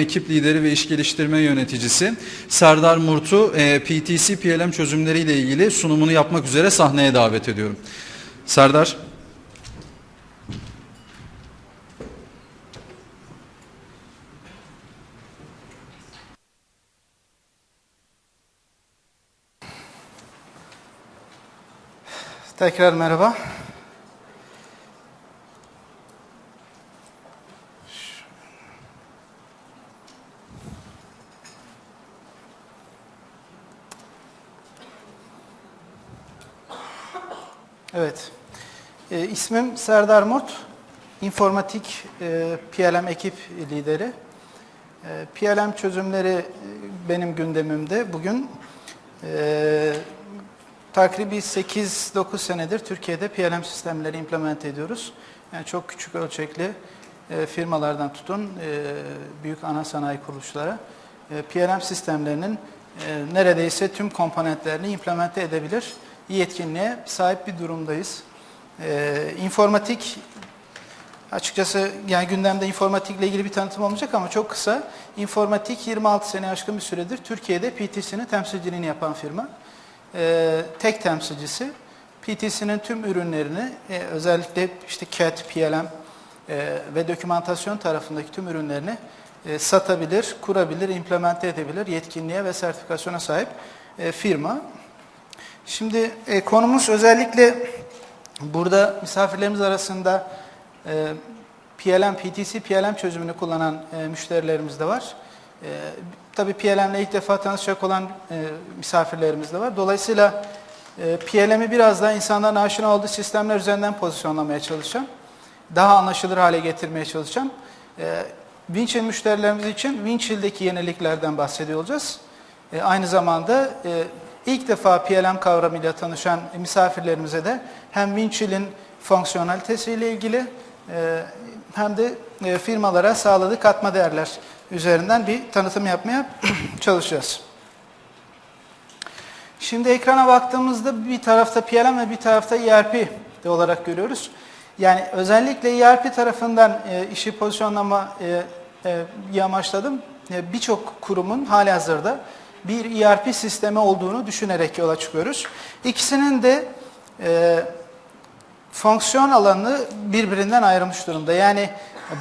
ekip lideri ve iş geliştirme yöneticisi Serdar Murt'u e, PTC PLM çözümleriyle ilgili sunumunu yapmak üzere sahneye davet ediyorum. Serdar. Tekrar merhaba. Evet. E, ismim Serdar Murt. İnformatik e, PLM ekip lideri. E, PLM çözümleri benim gündemimde. Bugün e, takribi 8-9 senedir Türkiye'de PLM sistemleri implement ediyoruz. Yani çok küçük ölçekli e, firmalardan tutun e, büyük ana sanayi kuruluşlara e, PLM sistemlerinin e, neredeyse tüm komponentlerini implemente edebilir yetkinliğe sahip bir durumdayız. E, informatik Açıkçası yani gündemde informatikle ilgili bir tanıtım olmayacak ama çok kısa. İnformatik 26 sene aşkın bir süredir Türkiye'de PTC'nin temsilciliğini yapan firma. Ee, tek temsilcisi. PTC'nin tüm ürünlerini e, özellikle işte CAD, PLM e, ve dokümantasyon tarafındaki tüm ürünlerini e, satabilir, kurabilir, implemente edebilir, yetkinliğe ve sertifikasyona sahip e, firma. Şimdi e, konumuz özellikle burada misafirlerimiz arasında e, PLM, PTC, PLM çözümünü kullanan e, müşterilerimiz de var. E, tabii PLM ile ilk defa tanışacak olan e, misafirlerimiz de var. Dolayısıyla e, PLM'i biraz daha insanların aşina olduğu sistemler üzerinden pozisyonlamaya çalışacağım. Daha anlaşılır hale getirmeye çalışacağım. E, Winchill müşterilerimiz için Winchill'deki yeniliklerden bahsediyor olacağız. E, aynı zamanda e, ilk defa PLM kavramıyla tanışan misafirlerimize de hem Winchill'in fonksiyonalitesiyle ilgili e, hem de e, firmalara sağladığı katma değerler üzerinden bir tanıtım yapmaya çalışacağız. Şimdi ekrana baktığımızda bir tarafta PLM ve bir tarafta ERP de olarak görüyoruz. Yani özellikle ERP tarafından e, işi pozisyonlama e, e, amaçladım. Birçok kurumun hali hazırda bir ERP sistemi olduğunu düşünerek yola çıkıyoruz. İkisinin de e, fonksiyon alanı birbirinden ayrılmış durumda. Yani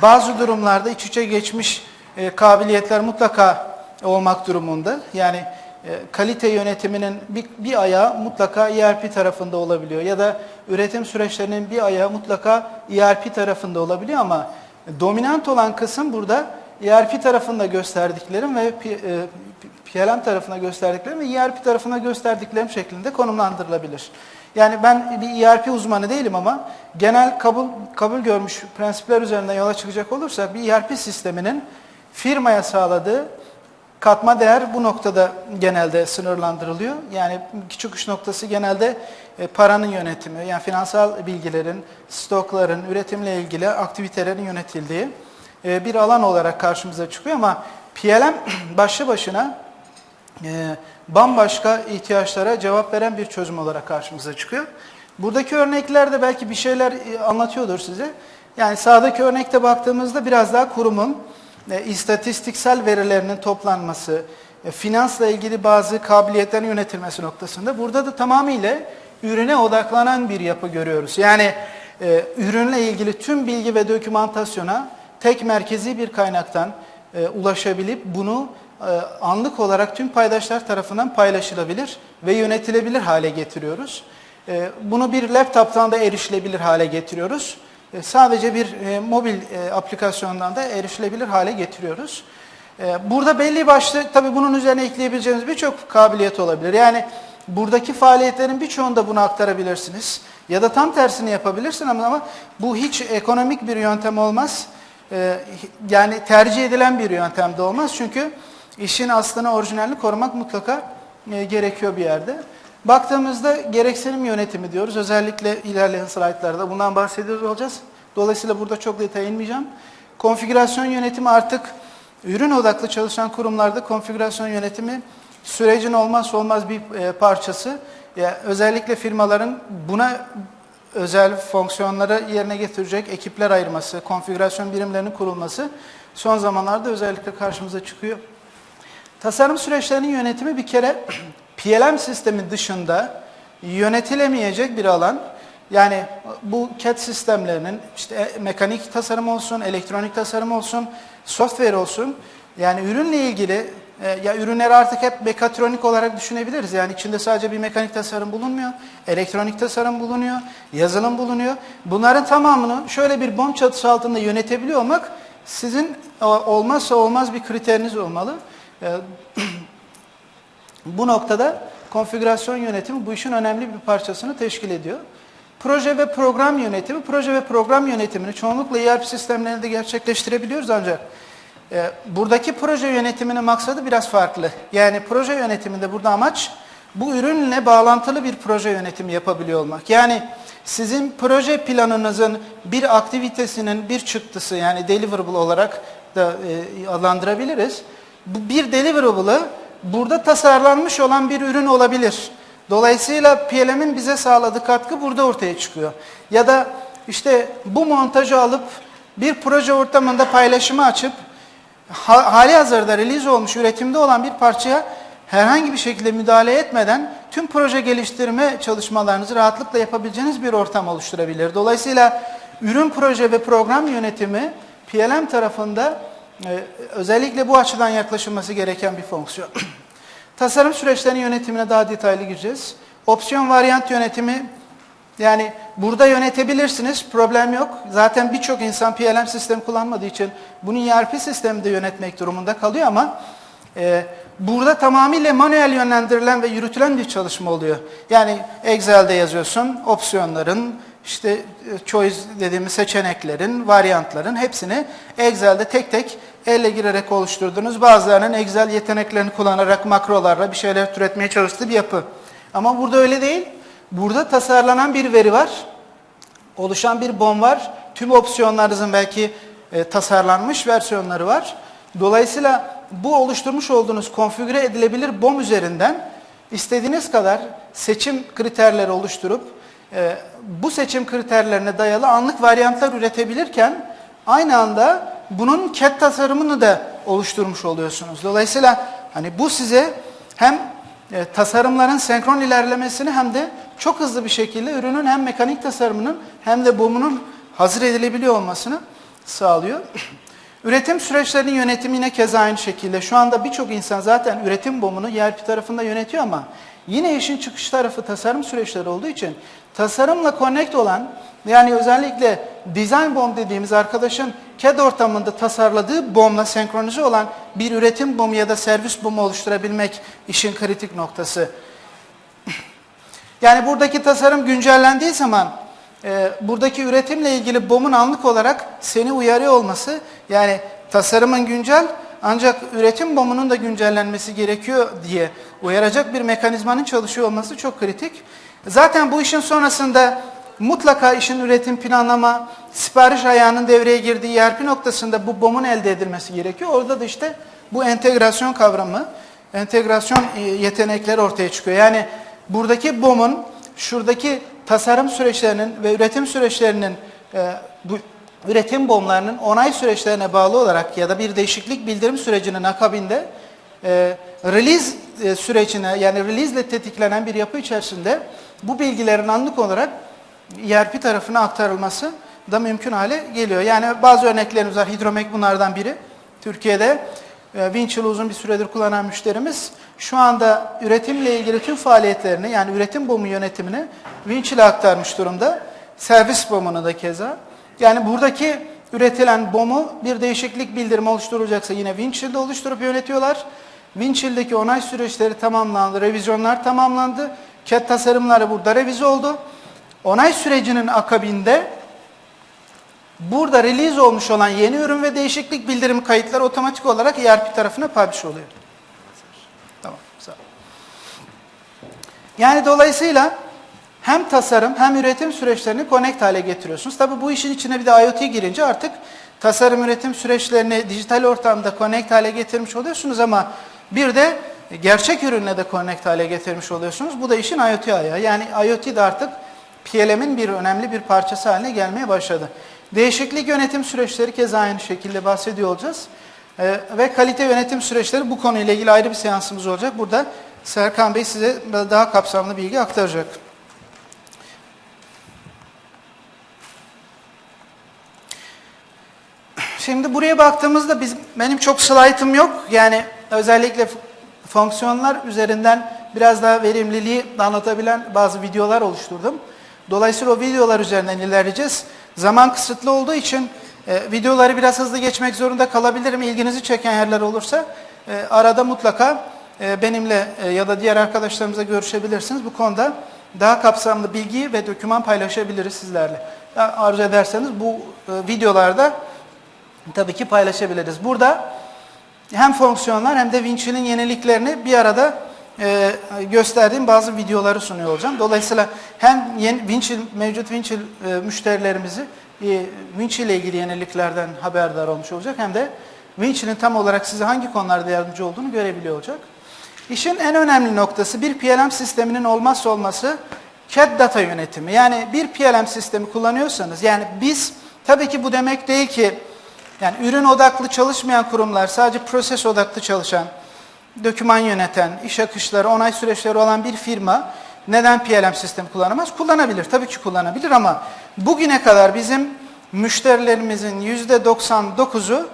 bazı durumlarda iç içe geçmiş e, kabiliyetler mutlaka olmak durumunda. Yani e, kalite yönetiminin bir, bir ayağı mutlaka ERP tarafında olabiliyor ya da üretim süreçlerinin bir ayağı mutlaka ERP tarafında olabiliyor ama dominant olan kısım burada ERP tarafında gösterdiklerim ve e, PLM tarafına gösterdiklerim ve ERP tarafına gösterdiklerim şeklinde konumlandırılabilir. Yani ben bir ERP uzmanı değilim ama genel kabul kabul görmüş prensipler üzerinden yola çıkacak olursak bir ERP sisteminin firmaya sağladığı katma değer bu noktada genelde sınırlandırılıyor. Yani çıkış noktası genelde e, paranın yönetimi, yani finansal bilgilerin, stokların, üretimle ilgili aktivitelerin yönetildiği e, bir alan olarak karşımıza çıkıyor ama PLM başlı başına e, bambaşka ihtiyaçlara cevap veren bir çözüm olarak karşımıza çıkıyor. Buradaki örnekler de belki bir şeyler e, anlatıyordur size. Yani sağdaki örnekte baktığımızda biraz daha kurumun e, istatistiksel verilerinin toplanması, e, finansla ilgili bazı kabiliyetlerin yönetilmesi noktasında burada da tamamıyla ürüne odaklanan bir yapı görüyoruz. Yani e, ürünle ilgili tüm bilgi ve dokümantasyona tek merkezi bir kaynaktan e, ulaşabilip bunu anlık olarak tüm paydaşlar tarafından paylaşılabilir ve yönetilebilir hale getiriyoruz. E, bunu bir laptop'tan da erişilebilir hale getiriyoruz. E, sadece bir mobil aplikasyondan da erişilebilir hale getiriyoruz. Burada belli başlı, tabii bunun üzerine ekleyebileceğimiz birçok kabiliyet olabilir. Yani buradaki faaliyetlerin birçoğunu da buna aktarabilirsiniz. Ya da tam tersini yapabilirsin ama, ama bu hiç ekonomik bir yöntem olmaz. Yani tercih edilen bir yöntem de olmaz. Çünkü işin aslını orijinalini korumak mutlaka e, gerekiyor bir yerde. Baktığımızda gereksinim yönetimi diyoruz. Özellikle ilerleyen slaytlarda bundan bahsediyoruz olacağız. Dolayısıyla burada çok detay inmeyeceğim. Konfigürasyon yönetimi artık ürün odaklı çalışan kurumlarda konfigürasyon yönetimi sürecin olmazsa olmaz bir e, parçası. Yani özellikle firmaların buna özel fonksiyonları yerine getirecek ekipler ayırması, konfigürasyon birimlerinin kurulması son zamanlarda özellikle karşımıza çıkıyor. Tasarım süreçlerinin yönetimi bir kere PLM sistemi dışında yönetilemeyecek bir alan. Yani bu CAD sistemlerinin işte e, mekanik tasarım olsun, elektronik tasarım olsun, software olsun. Yani ürünle ilgili e, ya ürünleri artık hep mekatronik olarak düşünebiliriz. Yani içinde sadece bir mekanik tasarım bulunmuyor, elektronik tasarım bulunuyor, yazılım bulunuyor. Bunların tamamını şöyle bir bomb çatısı altında yönetebiliyor olmak sizin e, olmazsa olmaz bir kriteriniz olmalı. E, bu noktada konfigürasyon yönetimi bu işin önemli bir parçasını teşkil ediyor. Proje ve program yönetimi, proje ve program yönetimini çoğunlukla ERP sistemlerinde gerçekleştirebiliyoruz ancak e, buradaki proje yönetiminin maksadı biraz farklı. Yani proje yönetiminde burada amaç bu ürünle bağlantılı bir proje yönetimi yapabiliyor olmak. Yani sizin proje planınızın bir aktivitesinin bir çıktısı yani deliverable olarak da e, adlandırabiliriz. Bir deliverables burada tasarlanmış olan bir ürün olabilir. Dolayısıyla PLM'in bize sağladığı katkı burada ortaya çıkıyor. Ya da işte bu montajı alıp bir proje ortamında paylaşımı açıp ha, hali hazırda release olmuş üretimde olan bir parçaya herhangi bir şekilde müdahale etmeden tüm proje geliştirme çalışmalarınızı rahatlıkla yapabileceğiniz bir ortam oluşturabilir. Dolayısıyla ürün proje ve program yönetimi PLM tarafında e, özellikle bu açıdan yaklaşılması gereken bir fonksiyon. Tasarım süreçlerinin yönetimine daha detaylı gireceğiz. Opsiyon varyant yönetimi yani burada yönetebilirsiniz, problem yok. Zaten birçok insan PLM sistemi kullanmadığı için bunu ERP sisteminde yönetmek durumunda kalıyor ama e, burada tamamıyla manuel yönlendirilen ve yürütülen bir çalışma oluyor. Yani Excel'de yazıyorsun, opsiyonların, işte e, choice dediğimiz seçeneklerin, varyantların hepsini Excel'de tek tek elle girerek oluşturduğunuz bazılarının Excel yeteneklerini kullanarak makrolarla bir şeyler türetmeye çalıştığı bir yapı. Ama burada öyle değil. Burada tasarlanan bir veri var. Oluşan bir BOM var. Tüm opsiyonlarınızın belki e, tasarlanmış versiyonları var. Dolayısıyla bu oluşturmuş olduğunuz konfigüre edilebilir BOM üzerinden istediğiniz kadar seçim kriterleri oluşturup e, bu seçim kriterlerine dayalı anlık varyantlar üretebilirken aynı anda bunun CAD tasarımını da oluşturmuş oluyorsunuz. Dolayısıyla hani bu size hem e, tasarımların senkron ilerlemesini hem de çok hızlı bir şekilde ürünün hem mekanik tasarımının hem de BOM'unun hazır edilebiliyor olmasını sağlıyor. Üretim süreçlerinin yönetimi yine keza aynı şekilde. Şu anda birçok insan zaten üretim BOM'unu ERP tarafında yönetiyor ama yine işin çıkış tarafı tasarım süreçleri olduğu için tasarımla connect olan yani özellikle design BOM dediğimiz arkadaşın CAD ortamında tasarladığı BOM'la senkronize olan bir üretim BOM'u ya da servis BOM'u oluşturabilmek işin kritik noktası. Yani buradaki tasarım güncellendiği zaman e, buradaki üretimle ilgili BOM'un anlık olarak seni uyarıyor olması yani tasarımın güncel ancak üretim BOM'unun da güncellenmesi gerekiyor diye uyaracak bir mekanizmanın çalışıyor olması çok kritik. Zaten bu işin sonrasında mutlaka işin üretim planlama, sipariş ayağının devreye girdiği ERP noktasında bu BOM'un elde edilmesi gerekiyor. Orada da işte bu entegrasyon kavramı, entegrasyon e, yetenekleri ortaya çıkıyor. Yani buradaki BOM'un şuradaki tasarım süreçlerinin ve üretim süreçlerinin e, bu üretim BOM'larının onay süreçlerine bağlı olarak ya da bir değişiklik bildirim sürecinin akabinde e, release e, sürecine yani release ile tetiklenen bir yapı içerisinde bu bilgilerin anlık olarak ERP tarafına aktarılması da mümkün hale geliyor. Yani bazı örneklerimiz var. Hidromek bunlardan biri. Türkiye'de e, Winchill'ı uzun bir süredir kullanan müşterimiz şu anda üretimle ilgili tüm faaliyetlerini yani üretim bomu yönetimini Winchill'e aktarmış durumda. Servis bomunu da keza. Yani buradaki üretilen bomu bir değişiklik bildirimi oluşturulacaksa yine Winchill'de oluşturup yönetiyorlar. Winchill'deki onay süreçleri tamamlandı, revizyonlar tamamlandı. CAD tasarımları burada revize oldu. Onay sürecinin akabinde burada release olmuş olan yeni ürün ve değişiklik bildirimi kayıtları otomatik olarak ERP tarafına publish oluyor. Tamam, sağ ol. Yani dolayısıyla hem tasarım hem üretim süreçlerini connect hale getiriyorsunuz. Tabi bu işin içine bir de IoT girince artık tasarım üretim süreçlerini dijital ortamda connect hale getirmiş oluyorsunuz ama bir de gerçek ürünle de connect hale getirmiş oluyorsunuz. Bu da işin IoT ayağı. Yani IoT de artık PLM'in bir önemli bir parçası haline gelmeye başladı. Değişiklik yönetim süreçleri kez aynı şekilde bahsediyor olacağız. Ee, ve kalite yönetim süreçleri bu konuyla ilgili ayrı bir seansımız olacak. Burada Serkan Bey size daha kapsamlı bilgi aktaracak. Şimdi buraya baktığımızda bizim, benim çok slaytım yok. Yani özellikle fonksiyonlar üzerinden biraz daha verimliliği anlatabilen bazı videolar oluşturdum. Dolayısıyla o videolar üzerinden ilerleyeceğiz. Zaman kısıtlı olduğu için e, videoları biraz hızlı geçmek zorunda kalabilirim. İlginizi çeken yerler olursa e, arada mutlaka e, benimle e, ya da diğer arkadaşlarımızla görüşebilirsiniz. Bu konuda daha kapsamlı bilgi ve doküman paylaşabiliriz sizlerle. Arzu ederseniz bu e, videolarda tabii ki paylaşabiliriz. Burada hem fonksiyonlar hem de Winchill'in yeniliklerini bir arada e, gösterdiğim bazı videoları sunuyor olacağım. Dolayısıyla hem yeni, Winchill, mevcut Winchill e, müşterilerimizi e, Winchill ile ilgili yeniliklerden haberdar olmuş olacak hem de Winchill'in tam olarak size hangi konularda yardımcı olduğunu görebiliyor olacak. İşin en önemli noktası bir PLM sisteminin olmazsa olması CAD data yönetimi. Yani bir PLM sistemi kullanıyorsanız yani biz tabii ki bu demek değil ki yani ürün odaklı çalışmayan kurumlar, sadece proses odaklı çalışan, doküman yöneten, iş akışları, onay süreçleri olan bir firma neden PLM sistemi kullanamaz? Kullanabilir, tabii ki kullanabilir ama bugüne kadar bizim müşterilerimizin %99'u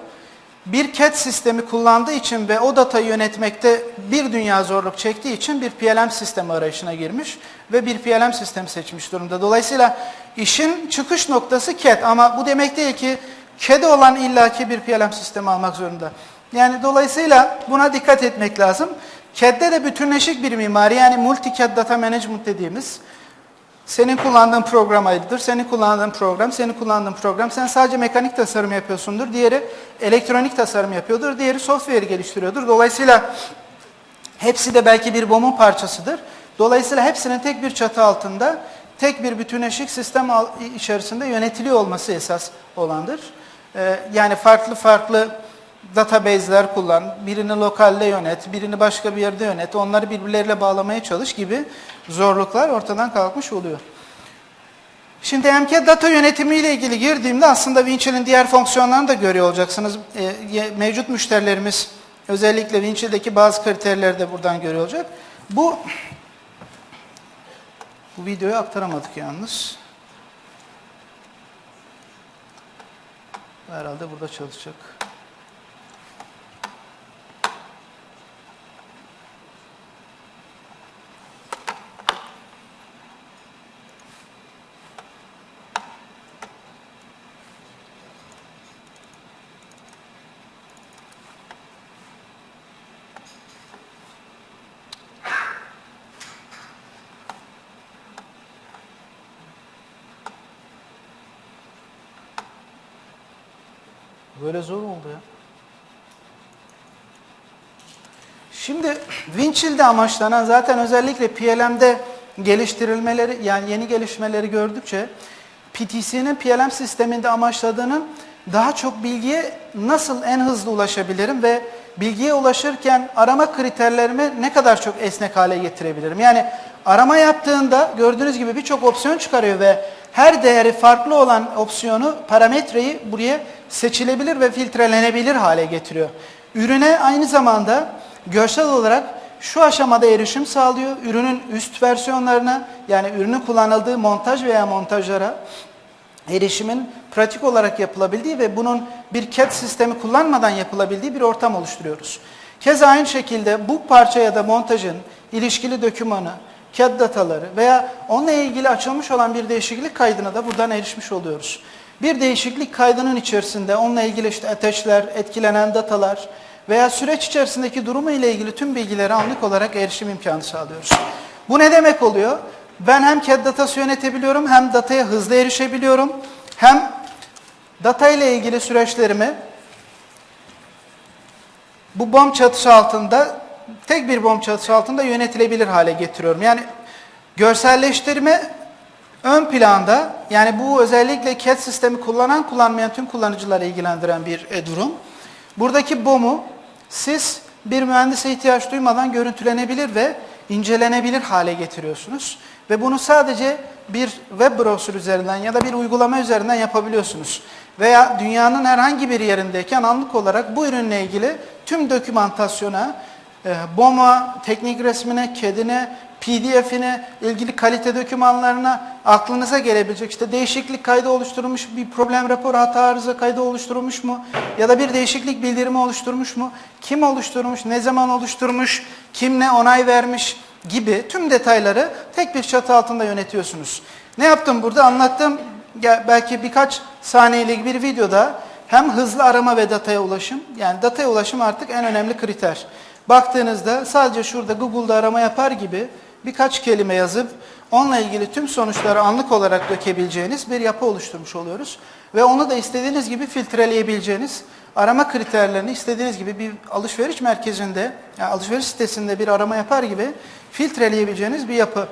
bir CAD sistemi kullandığı için ve o datayı yönetmekte bir dünya zorluk çektiği için bir PLM sistemi arayışına girmiş ve bir PLM sistemi seçmiş durumda. Dolayısıyla işin çıkış noktası CAD ama bu demek değil ki CAD'e olan illaki bir PLM sistemi almak zorunda. Yani dolayısıyla buna dikkat etmek lazım. CAD'de de bütünleşik bir mimari yani multi-CAD data management dediğimiz senin kullandığın program ayrıdır, senin kullandığın program, senin kullandığın program. Sen sadece mekanik tasarım yapıyorsundur, diğeri elektronik tasarım yapıyordur, diğeri software geliştiriyordur. Dolayısıyla hepsi de belki bir BOM'un parçasıdır. Dolayısıyla hepsinin tek bir çatı altında, tek bir bütünleşik sistem içerisinde yönetiliyor olması esas olandır. Ee, yani farklı farklı database'ler kullan, birini lokalde yönet, birini başka bir yerde yönet, onları birbirleriyle bağlamaya çalış gibi zorluklar ortadan kalkmış oluyor. Şimdi MK data yönetimi ile ilgili girdiğimde aslında Winchill'in diğer fonksiyonlarını da görüyor olacaksınız. Ee, mevcut müşterilerimiz özellikle Winchill'deki bazı kriterleri de buradan görüyor olacak. Bu bu videoyu aktaramadık yalnız. Herhalde burada çalışacak. Böyle zor oldu ya. Şimdi Winchill'de amaçlanan zaten özellikle PLM'de geliştirilmeleri yani yeni gelişmeleri gördükçe PTC'nin PLM sisteminde amaçladığının daha çok bilgiye nasıl en hızlı ulaşabilirim ve bilgiye ulaşırken arama kriterlerimi ne kadar çok esnek hale getirebilirim? Yani arama yaptığında gördüğünüz gibi birçok opsiyon çıkarıyor ve her değeri farklı olan opsiyonu, parametreyi buraya seçilebilir ve filtrelenebilir hale getiriyor. Ürüne aynı zamanda görsel olarak şu aşamada erişim sağlıyor. Ürünün üst versiyonlarına yani ürünün kullanıldığı montaj veya montajlara erişimin pratik olarak yapılabildiği ve bunun bir CAD sistemi kullanmadan yapılabildiği bir ortam oluşturuyoruz. Keza aynı şekilde bu parça ya da montajın ilişkili dokümanı, CAD dataları veya onunla ilgili açılmış olan bir değişiklik kaydına da buradan erişmiş oluyoruz. Bir değişiklik kaydının içerisinde onunla ilgili işte ateşler, etkilenen datalar veya süreç içerisindeki durumu ile ilgili tüm bilgilere anlık olarak erişim imkanı sağlıyoruz. Bu ne demek oluyor? Ben hem CAD datası yönetebiliyorum hem dataya hızlı erişebiliyorum. Hem data ile ilgili süreçlerimi bu BOM çatısı altında tek bir BOM çatısı altında yönetilebilir hale getiriyorum. Yani görselleştirme ön planda yani bu özellikle CAD sistemi kullanan kullanmayan tüm kullanıcıları ilgilendiren bir e, durum. Buradaki BOM'u siz bir mühendise ihtiyaç duymadan görüntülenebilir ve incelenebilir hale getiriyorsunuz. Ve bunu sadece bir web browser üzerinden ya da bir uygulama üzerinden yapabiliyorsunuz. Veya dünyanın herhangi bir yerindeyken anlık olarak bu ürünle ilgili tüm dokümantasyona, e, BOM'a, teknik resmine, KED'ine, PDF'ine, ilgili kalite dokümanlarına aklınıza gelebilecek işte değişiklik kaydı oluşturulmuş, bir problem raporu hata arıza kaydı oluşturulmuş mu? Ya da bir değişiklik bildirimi oluşturmuş mu? Kim oluşturmuş, ne zaman oluşturmuş, kim ne onay vermiş gibi tüm detayları tek bir çatı altında yönetiyorsunuz. Ne yaptım burada? Anlattığım belki birkaç saniyelik bir videoda hem hızlı arama ve dataya ulaşım, yani dataya ulaşım artık en önemli kriter. Baktığınızda sadece şurada Google'da arama yapar gibi birkaç kelime yazıp onunla ilgili tüm sonuçları anlık olarak dökebileceğiniz bir yapı oluşturmuş oluyoruz. Ve onu da istediğiniz gibi filtreleyebileceğiniz, arama kriterlerini istediğiniz gibi bir alışveriş merkezinde, yani alışveriş sitesinde bir arama yapar gibi filtreleyebileceğiniz bir yapı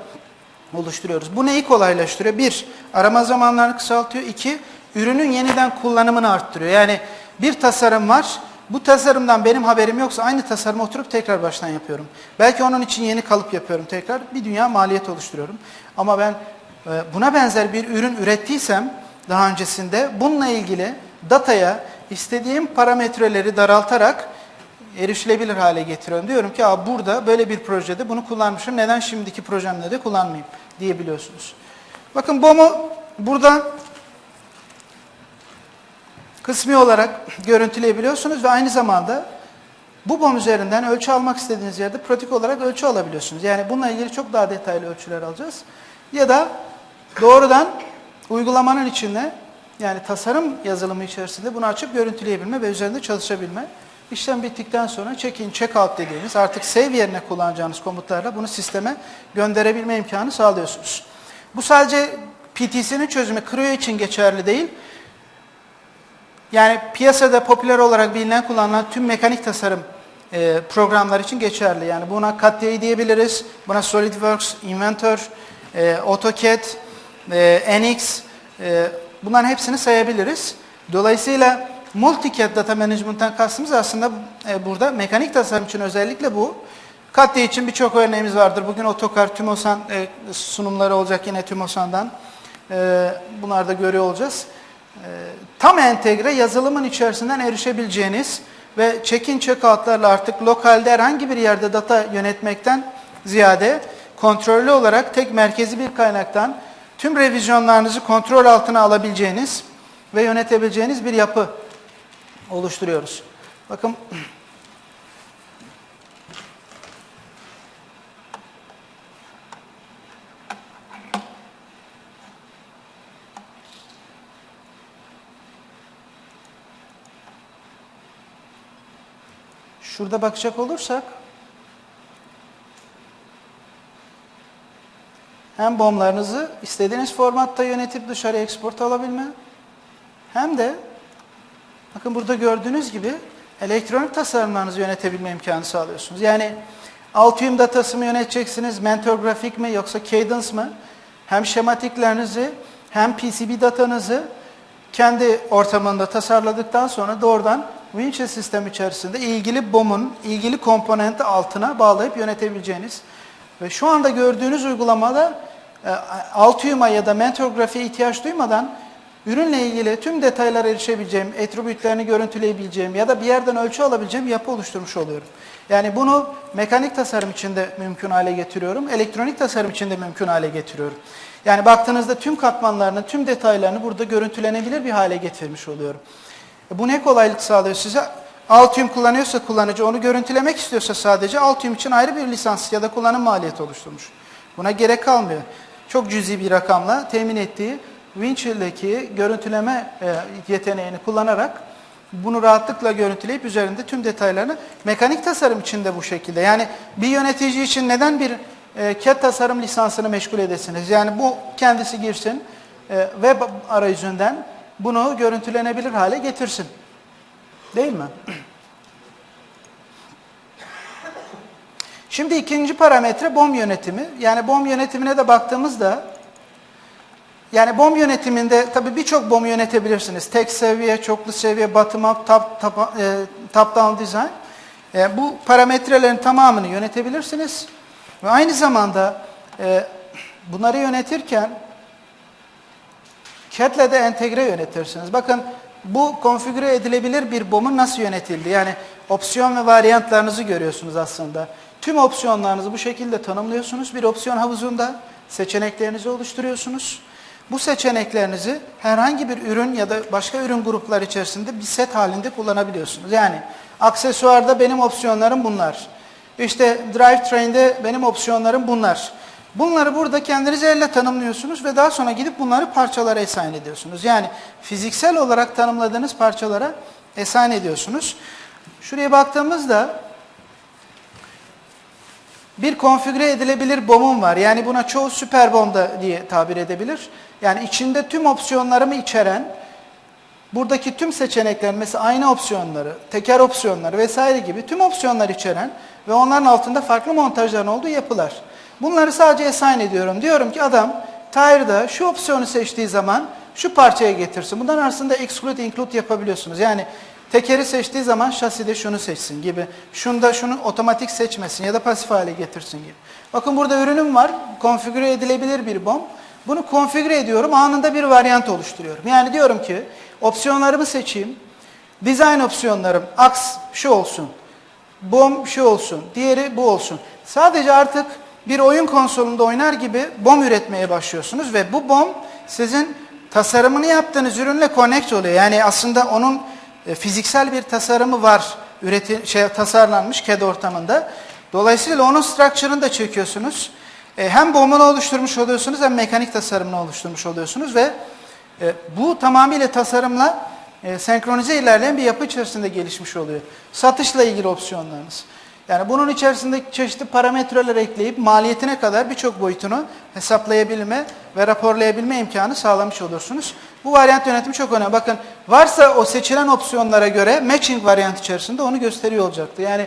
oluşturuyoruz. Bu neyi kolaylaştırıyor? Bir, arama zamanlarını kısaltıyor. İki, ürünün yeniden kullanımını arttırıyor. Yani bir tasarım var, bu tasarımdan benim haberim yoksa aynı tasarımı oturup tekrar baştan yapıyorum. Belki onun için yeni kalıp yapıyorum tekrar. Bir dünya maliyet oluşturuyorum. Ama ben e, buna benzer bir ürün ürettiysem daha öncesinde bununla ilgili dataya istediğim parametreleri daraltarak erişilebilir hale getiriyorum. Diyorum ki burada böyle bir projede bunu kullanmışım. Neden şimdiki projemde de kullanmayayım diyebiliyorsunuz. Bakın BOM'u burada kısmi olarak görüntüleyebiliyorsunuz ve aynı zamanda bu BOM üzerinden ölçü almak istediğiniz yerde pratik olarak ölçü alabiliyorsunuz. Yani bununla ilgili çok daha detaylı ölçüler alacağız. Ya da doğrudan uygulamanın içinde yani tasarım yazılımı içerisinde bunu açıp görüntüleyebilme ve üzerinde çalışabilme. İşlem bittikten sonra check-in, check-out dediğimiz artık save yerine kullanacağınız komutlarla bunu sisteme gönderebilme imkanı sağlıyorsunuz. Bu sadece PTC'nin çözümü Creo için geçerli değil. Yani piyasada popüler olarak bilinen kullanılan tüm mekanik tasarım e, programlar için geçerli. Yani buna CATIA diyebiliriz, buna SolidWorks, Inventor, e, AutoCAD, e, NX, e, bunların hepsini sayabiliriz. Dolayısıyla Multicad Data Management'tan kastımız aslında e, burada mekanik tasarım için özellikle bu. CATIA için birçok örneğimiz vardır. Bugün Otokar, Tümosan e, sunumları olacak yine Tümosan'dan. E, bunları da görüyor olacağız. E, tam entegre yazılımın içerisinden erişebileceğiniz ve check-in check-out'larla artık lokalde herhangi bir yerde data yönetmekten ziyade kontrollü olarak tek merkezi bir kaynaktan tüm revizyonlarınızı kontrol altına alabileceğiniz ve yönetebileceğiniz bir yapı oluşturuyoruz. Bakın Şurada bakacak olursak hem bomlarınızı istediğiniz formatta yönetip dışarı export alabilme hem de bakın burada gördüğünüz gibi elektronik tasarımlarınızı yönetebilme imkanı sağlıyorsunuz. Yani Altium datası mı yöneteceksiniz, Mentor grafik mi yoksa Cadence mı? Hem şematiklerinizi hem PCB datanızı kendi ortamında tasarladıktan sonra doğrudan Winchell sistem içerisinde ilgili BOM'un ilgili komponenti altına bağlayıp yönetebileceğiniz ve şu anda gördüğünüz uygulamada e, Altium'a ya da Mentor grafiğe ihtiyaç duymadan ürünle ilgili tüm detaylara erişebileceğim, attribütlerini görüntüleyebileceğim ya da bir yerden ölçü alabileceğim yapı oluşturmuş oluyorum. Yani bunu mekanik tasarım içinde mümkün hale getiriyorum, elektronik tasarım içinde mümkün hale getiriyorum. Yani baktığınızda tüm katmanlarını, tüm detaylarını burada görüntülenebilir bir hale getirmiş oluyorum. E bu ne kolaylık sağlıyor size? Altium kullanıyorsa kullanıcı, onu görüntülemek istiyorsa sadece Altium için ayrı bir lisans ya da kullanım maliyeti oluşturmuş. Buna gerek kalmıyor. Çok cüzi bir rakamla temin ettiği Winchill'deki görüntüleme e, yeteneğini kullanarak bunu rahatlıkla görüntüleyip üzerinde tüm detaylarını mekanik tasarım için de bu şekilde. Yani bir yönetici için neden bir e, CAD tasarım lisansını meşgul edesiniz? Yani bu kendisi girsin web arayüzünden bunu görüntülenebilir hale getirsin. Değil mi? Şimdi ikinci parametre BOM yönetimi. Yani BOM yönetimine de baktığımızda yani BOM yönetiminde tabii birçok BOM yönetebilirsiniz. Tek seviye, çoklu seviye, bottom up, top, top, e, top down design. E, bu parametrelerin tamamını yönetebilirsiniz. Ve aynı zamanda e, bunları yönetirken CAD'le de entegre yönetirsiniz. Bakın bu konfigüre edilebilir bir BOM'un nasıl yönetildi? Yani opsiyon ve varyantlarınızı görüyorsunuz aslında. Tüm opsiyonlarınızı bu şekilde tanımlıyorsunuz. Bir opsiyon havuzunda seçeneklerinizi oluşturuyorsunuz. Bu seçeneklerinizi herhangi bir ürün ya da başka ürün gruplar içerisinde bir set halinde kullanabiliyorsunuz. Yani aksesuarda benim opsiyonlarım bunlar. İşte drivetrain'de benim opsiyonlarım bunlar. Bunları burada kendiniz elle tanımlıyorsunuz ve daha sonra gidip bunları parçalara assign ediyorsunuz. Yani fiziksel olarak tanımladığınız parçalara assign ediyorsunuz. Şuraya baktığımızda bir konfigüre edilebilir BOM'um var. Yani buna çoğu süper BOM da diye tabir edebilir. Yani içinde tüm opsiyonlarımı içeren, buradaki tüm seçenekler mesela aynı opsiyonları, teker opsiyonları vesaire gibi tüm opsiyonlar içeren ve onların altında farklı montajların olduğu yapılar. Bunları sadece assign ediyorum. Diyorum ki adam tire'da şu opsiyonu seçtiği zaman şu parçaya getirsin. Bunların arasında exclude include yapabiliyorsunuz. Yani tekeri seçtiği zaman şaside şunu seçsin gibi. Şunda şunu otomatik seçmesin ya da pasif hale getirsin gibi. Bakın burada ürünüm var. Konfigüre edilebilir bir BOM. Bunu konfigüre ediyorum. Anında bir varyant oluşturuyorum. Yani diyorum ki opsiyonlarımı seçeyim. Design opsiyonlarım aks şu olsun. BOM şu olsun. Diğeri bu olsun. Sadece artık bir oyun konsolunda oynar gibi BOM üretmeye başlıyorsunuz ve bu BOM sizin tasarımını yaptığınız ürünle connect oluyor. Yani aslında onun e, fiziksel bir tasarımı var, üreti, şey, tasarlanmış CAD ortamında. Dolayısıyla onun structure'ını da çekiyorsunuz. E, hem BOM'unu oluşturmuş oluyorsunuz hem mekanik tasarımını oluşturmuş oluyorsunuz ve e, bu tamamıyla tasarımla e, senkronize ilerleyen bir yapı içerisinde gelişmiş oluyor. Satışla ilgili opsiyonlarınız. Yani bunun içerisinde çeşitli parametreler ekleyip maliyetine kadar birçok boyutunu hesaplayabilme ve raporlayabilme imkanı sağlamış olursunuz. Bu varyant yönetimi çok önemli. Bakın varsa o seçilen opsiyonlara göre matching varyant içerisinde onu gösteriyor olacaktı. Yani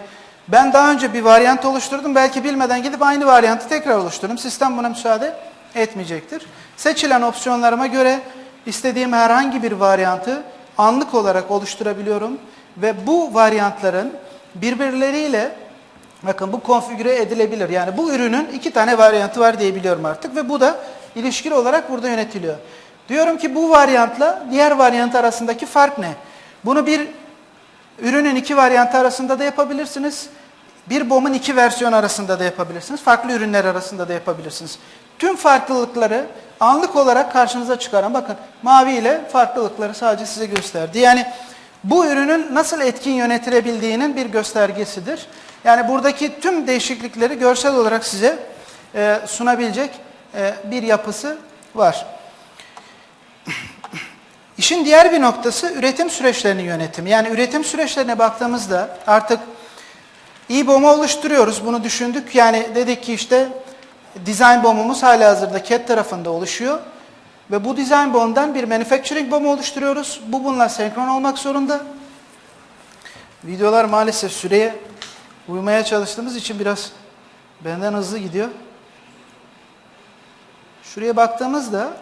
ben daha önce bir varyant oluşturdum. Belki bilmeden gidip aynı varyantı tekrar oluşturdum. Sistem buna müsaade etmeyecektir. Seçilen opsiyonlarıma göre istediğim herhangi bir varyantı anlık olarak oluşturabiliyorum. Ve bu varyantların birbirleriyle bakın bu konfigüre edilebilir. Yani bu ürünün iki tane varyantı var diyebiliyorum artık ve bu da ilişkili olarak burada yönetiliyor. Diyorum ki bu varyantla diğer varyant arasındaki fark ne? Bunu bir ürünün iki varyantı arasında da yapabilirsiniz. Bir BOM'un iki versiyon arasında da yapabilirsiniz. Farklı ürünler arasında da yapabilirsiniz. Tüm farklılıkları anlık olarak karşınıza çıkaran bakın mavi ile farklılıkları sadece size gösterdi. Yani bu ürünün nasıl etkin yönetilebildiğinin bir göstergesidir. Yani buradaki tüm değişiklikleri görsel olarak size e, sunabilecek e, bir yapısı var. İşin diğer bir noktası üretim süreçlerinin yönetimi. Yani üretim süreçlerine baktığımızda artık iyi bomba oluşturuyoruz. Bunu düşündük. Yani dedik ki işte design bombumuz hala hazırda CAD tarafında oluşuyor. Ve bu design bomb'dan bir manufacturing bomb oluşturuyoruz. Bu bununla senkron olmak zorunda. Videolar maalesef süreye uymaya çalıştığımız için biraz benden hızlı gidiyor. Şuraya baktığımızda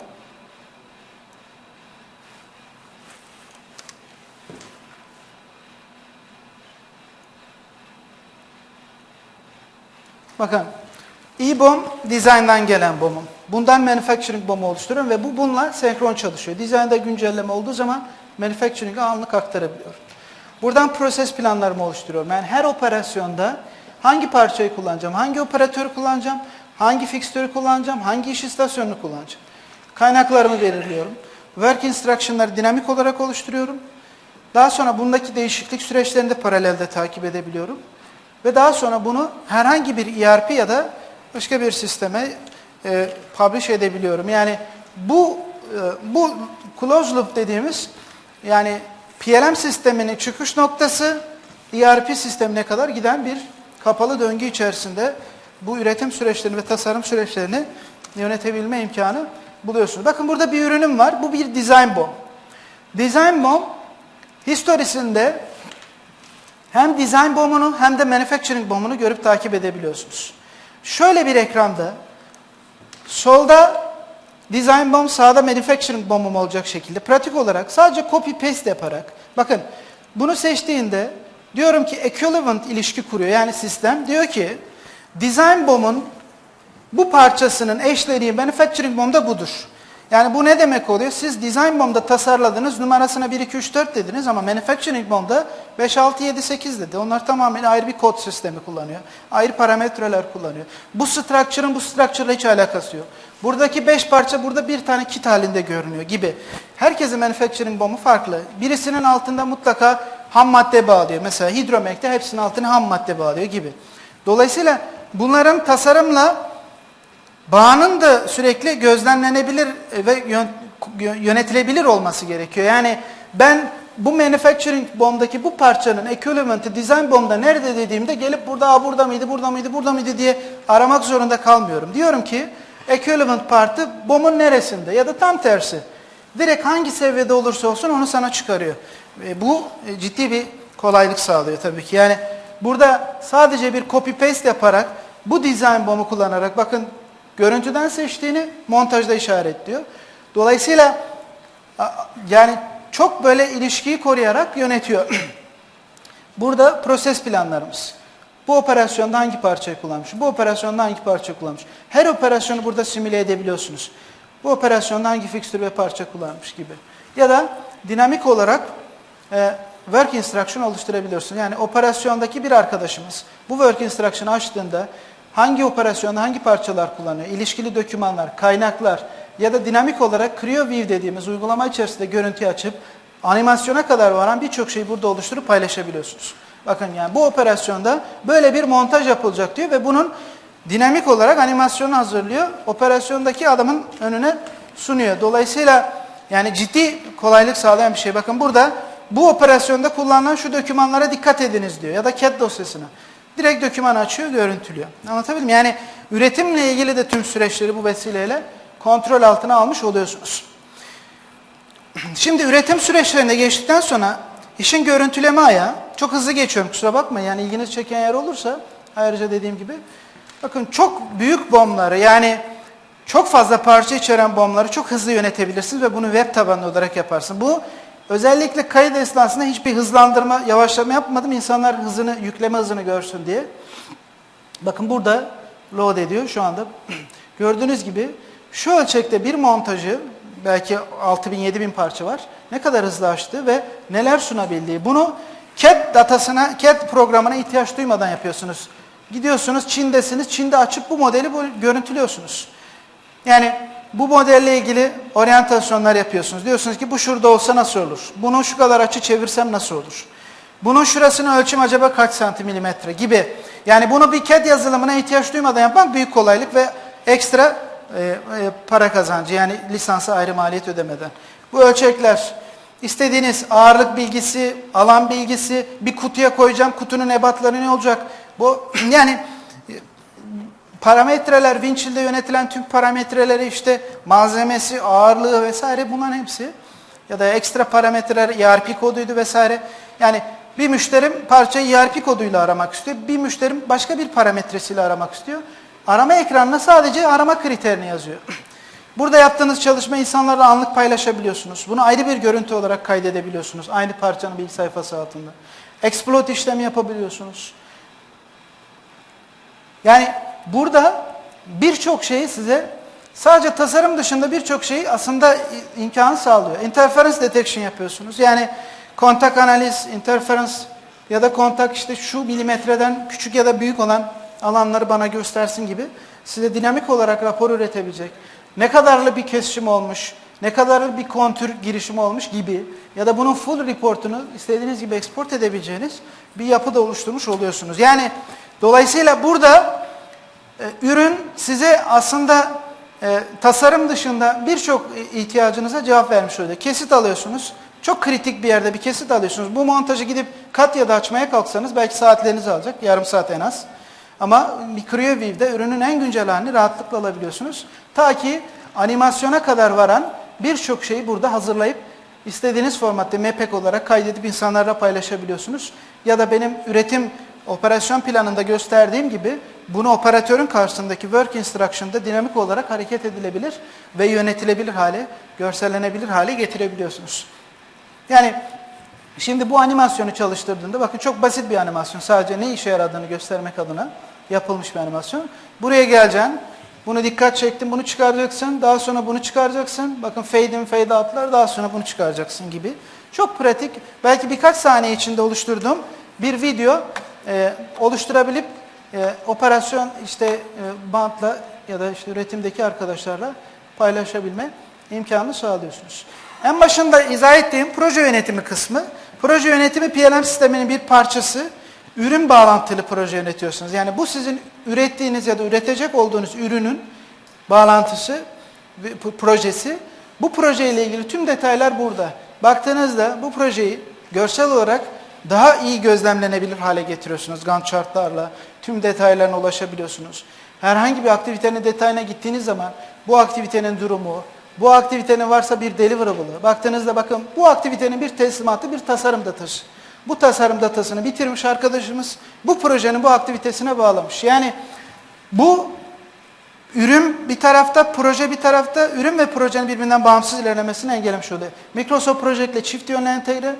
Bakın E-bomb design'dan gelen bombum. Bundan manufacturing bombu oluşturuyorum ve bu bununla senkron çalışıyor. Design'da güncelleme olduğu zaman manufacturing'e anlık aktarabiliyorum. Buradan proses planlarımı oluşturuyorum. Yani her operasyonda hangi parçayı kullanacağım, hangi operatörü kullanacağım, hangi fikstürü kullanacağım, hangi iş istasyonunu kullanacağım. Kaynaklarımı belirliyorum. Work instruction'ları dinamik olarak oluşturuyorum. Daha sonra bundaki değişiklik süreçlerini de paralelde takip edebiliyorum. Ve daha sonra bunu herhangi bir ERP ya da başka bir sisteme e, publish edebiliyorum. Yani bu e, bu closed loop dediğimiz yani PLM sisteminin çıkış noktası ERP sistemine kadar giden bir kapalı döngü içerisinde bu üretim süreçlerini ve tasarım süreçlerini yönetebilme imkanı buluyorsunuz. Bakın burada bir ürünüm var. Bu bir design bomb. Design bomb historisinde hem design bomb'unu hem de manufacturing bomb'unu görüp takip edebiliyorsunuz. Şöyle bir ekranda solda design bomb sağda manufacturing bomb'um olacak şekilde. Pratik olarak sadece copy paste yaparak. Bakın bunu seçtiğinde diyorum ki equivalent ilişki kuruyor yani sistem. Diyor ki design bomb'un bu parçasının eşleniği manufacturing bomb'da budur. Yani bu ne demek oluyor? Siz design bomb'da tasarladınız, numarasına 1, 2, 3, 4 dediniz ama manufacturing bomb'da 5, 6, 7, 8 dedi. Onlar tamamen ayrı bir kod sistemi kullanıyor. Ayrı parametreler kullanıyor. Bu structure'ın bu structure'la hiç alakası yok. Buradaki 5 parça burada bir tane kit halinde görünüyor gibi. Herkesin manufacturing bomb'u farklı. Birisinin altında mutlaka ham madde bağlıyor. Mesela hidromekte hepsinin altına ham madde bağlıyor gibi. Dolayısıyla bunların tasarımla bağının da sürekli gözlemlenebilir ve yön- yönetilebilir olması gerekiyor. Yani ben bu manufacturing bomb'daki bu parçanın equivalent'ı design bomb'da nerede dediğimde gelip burada burada mıydı, burada mıydı, burada mıydı diye aramak zorunda kalmıyorum. Diyorum ki equivalent partı bomb'un neresinde ya da tam tersi. Direkt hangi seviyede olursa olsun onu sana çıkarıyor. Ve bu e, ciddi bir kolaylık sağlıyor tabii ki. Yani burada sadece bir copy paste yaparak bu design bomb'u kullanarak bakın görüntüden seçtiğini montajda işaretliyor. Dolayısıyla yani çok böyle ilişkiyi koruyarak yönetiyor. Burada proses planlarımız. Bu operasyonda hangi parçayı kullanmış? Bu operasyonda hangi parça kullanmış? Her operasyonu burada simüle edebiliyorsunuz. Bu operasyonda hangi fixtür ve parça kullanmış gibi. Ya da dinamik olarak e, work instruction oluşturabiliyorsunuz. Yani operasyondaki bir arkadaşımız bu work instruction'ı açtığında hangi operasyonda hangi parçalar kullanıyor? İlişkili dokümanlar, kaynaklar ya da dinamik olarak Creo View dediğimiz uygulama içerisinde görüntü açıp animasyona kadar varan birçok şeyi burada oluşturup paylaşabiliyorsunuz. Bakın yani bu operasyonda böyle bir montaj yapılacak diyor ve bunun dinamik olarak animasyonu hazırlıyor. Operasyondaki adamın önüne sunuyor. Dolayısıyla yani ciddi kolaylık sağlayan bir şey. Bakın burada bu operasyonda kullanılan şu dokümanlara dikkat ediniz diyor ya da CAD dosyasına. Direkt doküman açıyor, görüntülüyor. Anlatabildim? Yani üretimle ilgili de tüm süreçleri bu vesileyle kontrol altına almış oluyorsunuz. Şimdi üretim süreçlerinde geçtikten sonra işin görüntüleme ayağı, çok hızlı geçiyorum kusura bakmayın yani ilginizi çeken yer olursa ayrıca dediğim gibi bakın çok büyük bombları yani çok fazla parça içeren bombları çok hızlı yönetebilirsiniz ve bunu web tabanlı olarak yaparsınız. Bu özellikle kayıt esnasında hiçbir hızlandırma, yavaşlama yapmadım insanlar hızını, yükleme hızını görsün diye. Bakın burada load ediyor şu anda. Gördüğünüz gibi şu ölçekte bir montajı belki 6000-7000 parça var. Ne kadar hızlı açtı ve neler sunabildiği. Bunu CAD datasına, CAD programına ihtiyaç duymadan yapıyorsunuz. Gidiyorsunuz Çin'desiniz. Çin'de açıp bu modeli bu, görüntülüyorsunuz. Yani bu modelle ilgili oryantasyonlar yapıyorsunuz. Diyorsunuz ki bu şurada olsa nasıl olur? Bunu şu kadar açı çevirsem nasıl olur? Bunun şurasını ölçüm acaba kaç santim milimetre gibi. Yani bunu bir CAD yazılımına ihtiyaç duymadan yapmak büyük kolaylık ve ekstra e, e, para kazancı. Yani lisansa ayrı maliyet ödemeden. Bu ölçekler istediğiniz ağırlık bilgisi, alan bilgisi, bir kutuya koyacağım kutunun ebatları ne olacak? Bu yani parametreler, Winchill'de yönetilen tüm parametreleri işte malzemesi, ağırlığı vesaire bunların hepsi ya da ekstra parametreler ERP koduydu vesaire. Yani bir müşterim parçayı ERP koduyla aramak istiyor. Bir müşterim başka bir parametresiyle aramak istiyor. Arama ekranına sadece arama kriterini yazıyor. Burada yaptığınız çalışma insanlarla anlık paylaşabiliyorsunuz. Bunu ayrı bir görüntü olarak kaydedebiliyorsunuz. Aynı parçanın bilgi sayfası altında. Exploit işlemi yapabiliyorsunuz. Yani burada birçok şeyi size sadece tasarım dışında birçok şeyi aslında imkanı sağlıyor. Interference detection yapıyorsunuz. Yani kontak analiz, interference ya da kontak işte şu milimetreden küçük ya da büyük olan alanları bana göstersin gibi size dinamik olarak rapor üretebilecek. Ne kadarlı bir kesişim olmuş, ne kadarlı bir kontür girişimi olmuş gibi ya da bunun full reportunu istediğiniz gibi export edebileceğiniz bir yapı da oluşturmuş oluyorsunuz. Yani dolayısıyla burada ürün size aslında e, tasarım dışında birçok ihtiyacınıza cevap vermiş oluyor. Kesit alıyorsunuz. Çok kritik bir yerde bir kesit alıyorsunuz. Bu montajı gidip kat ya da açmaya kalksanız belki saatlerinizi alacak. Yarım saat en az. Ama MicroView'de ürünün en güncel halini rahatlıkla alabiliyorsunuz. Ta ki animasyona kadar varan birçok şeyi burada hazırlayıp istediğiniz formatta MPEG olarak kaydedip insanlarla paylaşabiliyorsunuz. Ya da benim üretim operasyon planında gösterdiğim gibi bunu operatörün karşısındaki work instruction'da dinamik olarak hareket edilebilir ve yönetilebilir hale, görsellenebilir hale getirebiliyorsunuz. Yani şimdi bu animasyonu çalıştırdığında bakın çok basit bir animasyon. Sadece ne işe yaradığını göstermek adına yapılmış bir animasyon. Buraya geleceksin. Bunu dikkat çektim, bunu çıkaracaksın. Daha sonra bunu çıkaracaksın. Bakın fade in, fade out'lar. Daha sonra bunu çıkaracaksın gibi. Çok pratik. Belki birkaç saniye içinde oluşturduğum bir video e, oluşturabilip e, operasyon işte e, bantla ya da işte üretimdeki arkadaşlarla paylaşabilme imkanı sağlıyorsunuz. En başında izah ettiğim proje yönetimi kısmı. Proje yönetimi PLM sisteminin bir parçası. Ürün bağlantılı proje yönetiyorsunuz. Yani bu sizin ürettiğiniz ya da üretecek olduğunuz ürünün bağlantısı, projesi. Bu projeyle ilgili tüm detaylar burada. Baktığınızda bu projeyi görsel olarak daha iyi gözlemlenebilir hale getiriyorsunuz. Gantt chartlarla tüm detaylarına ulaşabiliyorsunuz. Herhangi bir aktivitenin detayına gittiğiniz zaman bu aktivitenin durumu, bu aktivitenin varsa bir deliverables. Baktığınızda bakın bu aktivitenin bir teslimatı, bir tasarım datası. Bu tasarım datasını bitirmiş arkadaşımız bu projenin bu aktivitesine bağlamış. Yani bu ürün bir tarafta, proje bir tarafta, ürün ve projenin birbirinden bağımsız ilerlemesini engellemiş oluyor. Microsoft Project ile çift yönlü entegre,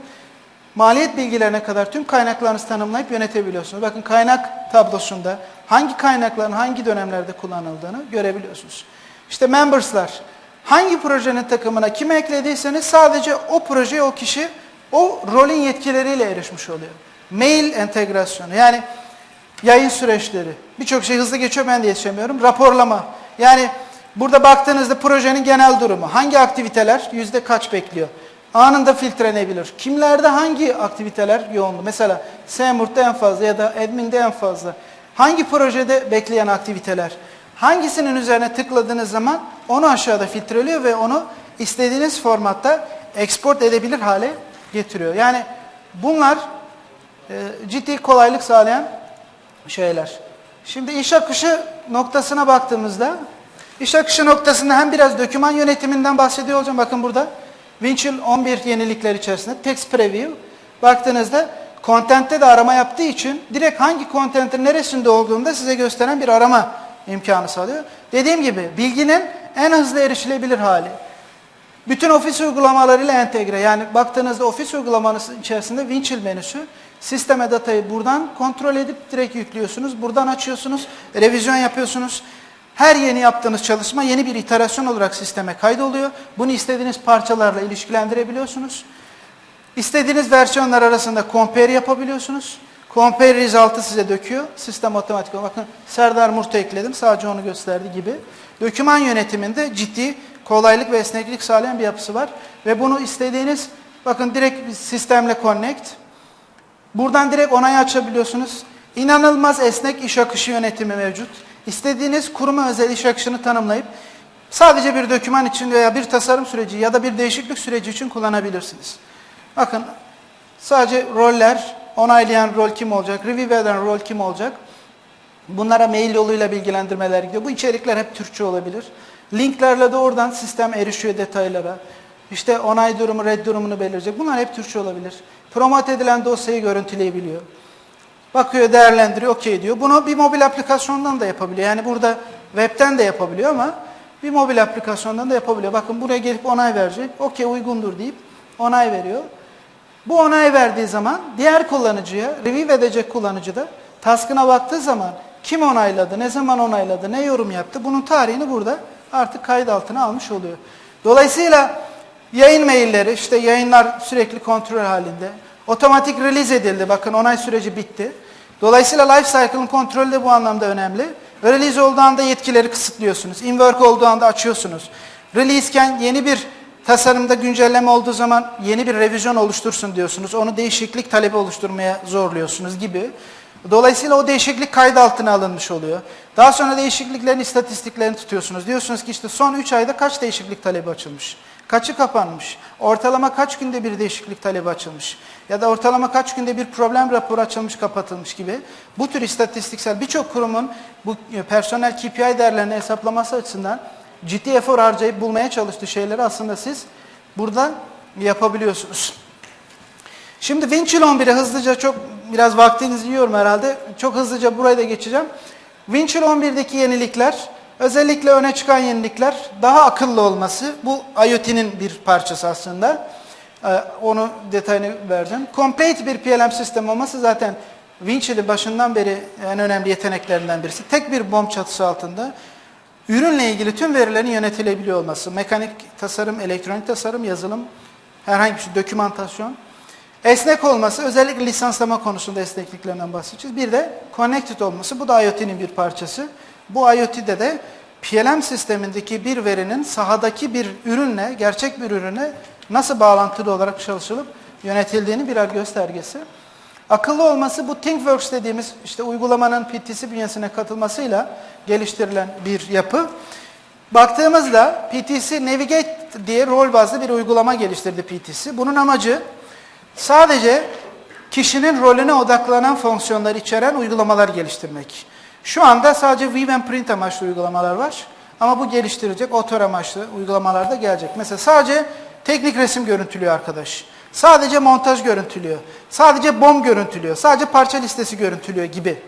maliyet bilgilerine kadar tüm kaynaklarınızı tanımlayıp yönetebiliyorsunuz. Bakın kaynak tablosunda hangi kaynakların hangi dönemlerde kullanıldığını görebiliyorsunuz. İşte members'lar, hangi projenin takımına kimi eklediyseniz sadece o projeye o kişi o rolün yetkileriyle erişmiş oluyor. Mail entegrasyonu yani yayın süreçleri. Birçok şey hızlı geçiyor ben de yetişemiyorum. Raporlama. Yani burada baktığınızda projenin genel durumu. Hangi aktiviteler yüzde kaç bekliyor? Anında filtrelenebilir. Kimlerde hangi aktiviteler yoğunlu? Mesela Semurt'ta en fazla ya da Admin'de en fazla. Hangi projede bekleyen aktiviteler? Hangisinin üzerine tıkladığınız zaman onu aşağıda filtreliyor ve onu istediğiniz formatta export edebilir hale getiriyor. Yani bunlar e, ciddi kolaylık sağlayan şeyler. Şimdi iş akışı noktasına baktığımızda iş akışı noktasında hem biraz döküman yönetiminden bahsediyor olacağım. Bakın burada Winchill 11 yenilikler içerisinde text preview baktığınızda content'te de arama yaptığı için direkt hangi content'in neresinde olduğunu size gösteren bir arama imkanı sağlıyor. Dediğim gibi bilginin en hızlı erişilebilir hali. Bütün ofis uygulamalarıyla entegre. Yani baktığınızda ofis uygulamanız içerisinde Winchill menüsü. Sisteme datayı buradan kontrol edip direkt yüklüyorsunuz. Buradan açıyorsunuz, revizyon yapıyorsunuz. Her yeni yaptığınız çalışma yeni bir iterasyon olarak sisteme kaydoluyor. Bunu istediğiniz parçalarla ilişkilendirebiliyorsunuz. İstediğiniz versiyonlar arasında compare yapabiliyorsunuz. Compare result'ı size döküyor. Sistem otomatik. Bakın Serdar Murt'u ekledim. Sadece onu gösterdi gibi. Döküman yönetiminde ciddi kolaylık ve esneklik sağlayan bir yapısı var. Ve bunu istediğiniz, bakın direkt sistemle connect. Buradan direkt onayı açabiliyorsunuz. İnanılmaz esnek iş akışı yönetimi mevcut. İstediğiniz kuruma özel iş akışını tanımlayıp sadece bir doküman için veya bir tasarım süreci ya da bir değişiklik süreci için kullanabilirsiniz. Bakın sadece roller, onaylayan rol kim olacak, review eden rol kim olacak. Bunlara mail yoluyla bilgilendirmeler gidiyor. Bu içerikler hep Türkçe olabilir. Linklerle de oradan sistem erişiyor detaylara. İşte onay durumu, red durumunu belirecek. Bunlar hep Türkçe olabilir. Promote edilen dosyayı görüntüleyebiliyor. Bakıyor, değerlendiriyor, okey diyor. Bunu bir mobil aplikasyondan da yapabiliyor. Yani burada webten de yapabiliyor ama bir mobil aplikasyondan da yapabiliyor. Bakın buraya gelip onay verecek. Okey uygundur deyip onay veriyor. Bu onay verdiği zaman diğer kullanıcıya, review edecek kullanıcı da taskına baktığı zaman kim onayladı, ne zaman onayladı, ne yorum yaptı bunun tarihini burada artık kayıt altına almış oluyor. Dolayısıyla yayın mailleri, işte yayınlar sürekli kontrol halinde. Otomatik release edildi. Bakın onay süreci bitti. Dolayısıyla life cycle'ın kontrolü de bu anlamda önemli. Release olduğu anda yetkileri kısıtlıyorsunuz. In-work olduğu anda açıyorsunuz. Release iken yeni bir tasarımda güncelleme olduğu zaman yeni bir revizyon oluştursun diyorsunuz. Onu değişiklik talebi oluşturmaya zorluyorsunuz gibi. Dolayısıyla o değişiklik kayıt altına alınmış oluyor. Daha sonra değişikliklerin istatistiklerini tutuyorsunuz. Diyorsunuz ki işte son 3 ayda kaç değişiklik talebi açılmış? Kaçı kapanmış? Ortalama kaç günde bir değişiklik talebi açılmış? Ya da ortalama kaç günde bir problem raporu açılmış, kapatılmış gibi. Bu tür istatistiksel birçok kurumun bu personel KPI değerlerini hesaplaması açısından ciddi efor harcayıp bulmaya çalıştığı şeyleri aslında siz burada yapabiliyorsunuz. Şimdi Winchill 11'e hızlıca çok biraz vaktinizi yiyorum herhalde. Çok hızlıca burayı da geçeceğim. Winchill 11'deki yenilikler, özellikle öne çıkan yenilikler daha akıllı olması. Bu IoT'nin bir parçası aslında. Ee, onu detayını vereceğim. Complete bir PLM sistem olması zaten Winchill'in başından beri en önemli yeteneklerinden birisi. Tek bir bomb çatısı altında ürünle ilgili tüm verilerin yönetilebiliyor olması. Mekanik tasarım, elektronik tasarım, yazılım, herhangi bir şey, dokümantasyon. Esnek olması, özellikle lisanslama konusunda esnekliklerinden bahsedeceğiz. Bir de connected olması, bu da IoT'nin bir parçası. Bu IoT'de de PLM sistemindeki bir verinin sahadaki bir ürünle, gerçek bir ürüne nasıl bağlantılı olarak çalışılıp yönetildiğini birer göstergesi. Akıllı olması bu ThinkWorks dediğimiz işte uygulamanın PTC bünyesine katılmasıyla geliştirilen bir yapı. Baktığımızda PTC Navigate diye rol bazlı bir uygulama geliştirdi PTC. Bunun amacı sadece kişinin rolüne odaklanan fonksiyonları içeren uygulamalar geliştirmek. Şu anda sadece and Print amaçlı uygulamalar var. Ama bu geliştirecek otör amaçlı uygulamalar da gelecek. Mesela sadece teknik resim görüntülüyor arkadaş. Sadece montaj görüntülüyor. Sadece bom görüntülüyor. Sadece parça listesi görüntülüyor gibi.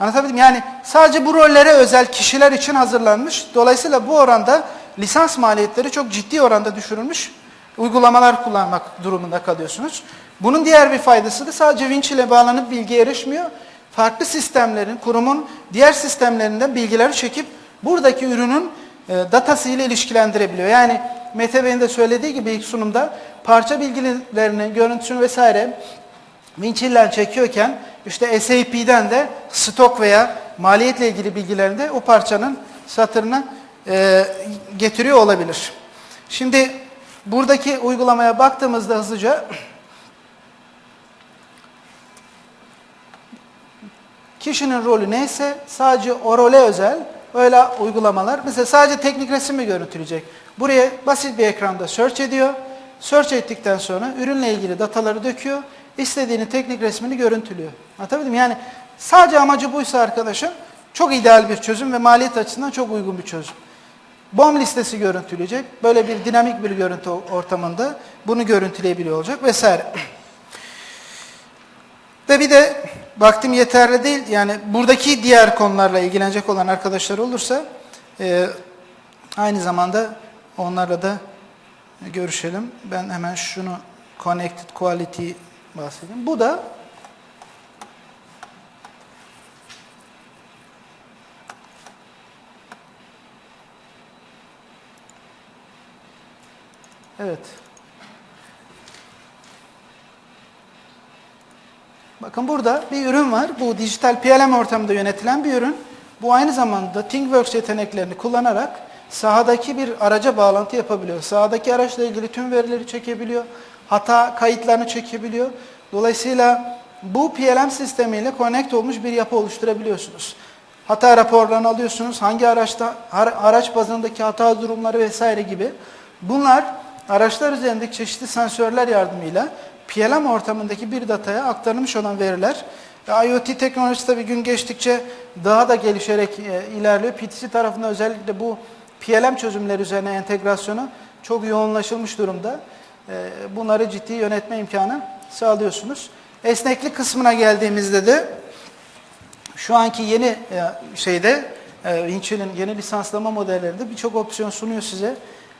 Anlatabildim? Yani sadece bu rollere özel kişiler için hazırlanmış. Dolayısıyla bu oranda lisans maliyetleri çok ciddi oranda düşürülmüş. Uygulamalar kullanmak durumunda kalıyorsunuz. Bunun diğer bir faydası da sadece winch ile bağlanıp bilgiye erişmiyor. Farklı sistemlerin, kurumun diğer sistemlerinden bilgileri çekip buradaki ürünün e, datası ile ilişkilendirebiliyor. Yani Mete Bey'in de söylediği gibi ilk sunumda parça bilgilerini, görüntüsünü vesaire Winchill'den çekiyorken işte SAP'den de stok veya maliyetle ilgili bilgilerini de o parçanın satırına e, getiriyor olabilir. Şimdi buradaki uygulamaya baktığımızda hızlıca kişinin rolü neyse sadece o role özel öyle uygulamalar. Mesela sadece teknik resim mi görüntüleyecek? Buraya basit bir ekranda search ediyor. Search ettikten sonra ürünle ilgili dataları döküyor. İstediğini teknik resmini görüntülüyor. Anlatabildim? Yani sadece amacı buysa arkadaşım çok ideal bir çözüm ve maliyet açısından çok uygun bir çözüm. BOM listesi görüntüleyecek. Böyle bir dinamik bir görüntü ortamında bunu görüntüleyebiliyor olacak vesaire. Ve bir de vaktim yeterli değil. Yani buradaki diğer konularla ilgilenecek olan arkadaşlar olursa e, aynı zamanda onlarla da görüşelim. Ben hemen şunu Connected Quality bahsedeyim. Bu da Evet. Bakın burada bir ürün var. Bu dijital PLM ortamında yönetilen bir ürün. Bu aynı zamanda ThinkWorks yeteneklerini kullanarak sahadaki bir araca bağlantı yapabiliyor. Sahadaki araçla ilgili tüm verileri çekebiliyor. Hata kayıtlarını çekebiliyor. Dolayısıyla bu PLM sistemiyle connect olmuş bir yapı oluşturabiliyorsunuz. Hata raporlarını alıyorsunuz. Hangi araçta, araç bazındaki hata durumları vesaire gibi. Bunlar araçlar üzerindeki çeşitli sensörler yardımıyla PLM ortamındaki bir dataya aktarılmış olan veriler IoT teknolojisi tabii gün geçtikçe daha da gelişerek e, ilerliyor. PTC tarafında özellikle bu PLM çözümleri üzerine entegrasyonu çok yoğunlaşılmış durumda. E, bunları ciddi yönetme imkanı sağlıyorsunuz. Esneklik kısmına geldiğimizde de şu anki yeni e, şeyde Winchill'in yeni lisanslama modellerinde birçok opsiyon sunuyor size.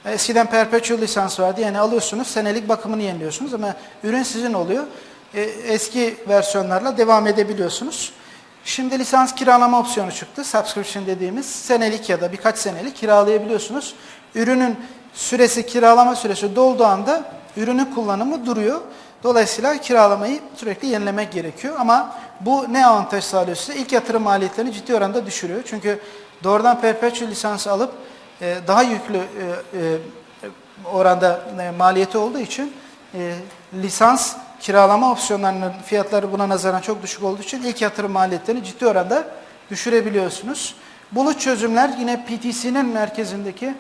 Eskiden perpetual lisans vardı. Yani alıyorsunuz, senelik bakımını yeniliyorsunuz ama ürün sizin oluyor. Eski versiyonlarla devam edebiliyorsunuz. Şimdi lisans kiralama opsiyonu çıktı. Subscription dediğimiz senelik ya da birkaç senelik kiralayabiliyorsunuz. Ürünün süresi, kiralama süresi dolduğu anda ürünün kullanımı duruyor. Dolayısıyla kiralamayı sürekli yenilemek gerekiyor. Ama bu ne avantaj sağlıyor size? İlk yatırım maliyetlerini ciddi oranda düşürüyor. Çünkü doğrudan perpetual lisans alıp e, daha yüklü e, e, oranda maliyeti olduğu için lisans kiralama opsiyonlarının fiyatları buna nazaran çok düşük olduğu için ilk yatırım maliyetlerini ciddi oranda düşürebiliyorsunuz. Bulut çözümler yine PTC'nin merkezindeki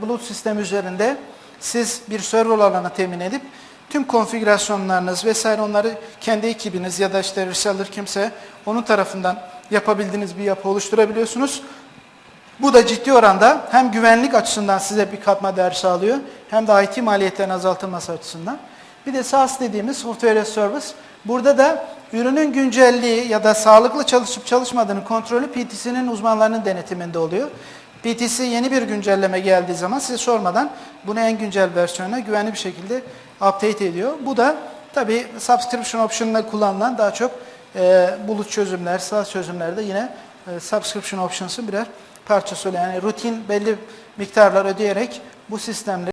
bulut sistemi üzerinde siz bir server alanı temin edip tüm konfigürasyonlarınız vesaire onları kendi ekibiniz ya da işte reseller kimse onun tarafından yapabildiğiniz bir yapı oluşturabiliyorsunuz. Bu da ciddi oranda hem güvenlik açısından size bir katma değer sağlıyor hem de IT maliyetlerin azaltılması açısından. Bir de SaaS dediğimiz Software as Service. Burada da ürünün güncelliği ya da sağlıklı çalışıp çalışmadığını kontrolü PTC'nin uzmanlarının denetiminde oluyor. PTC yeni bir güncelleme geldiği zaman size sormadan bunu en güncel versiyona güvenli bir şekilde update ediyor. Bu da tabi subscription option'la kullanılan daha çok e, bulut çözümler, SaaS çözümlerde yine e, subscription options'ın birer parçası yani rutin belli miktarlar ödeyerek bu sistemleri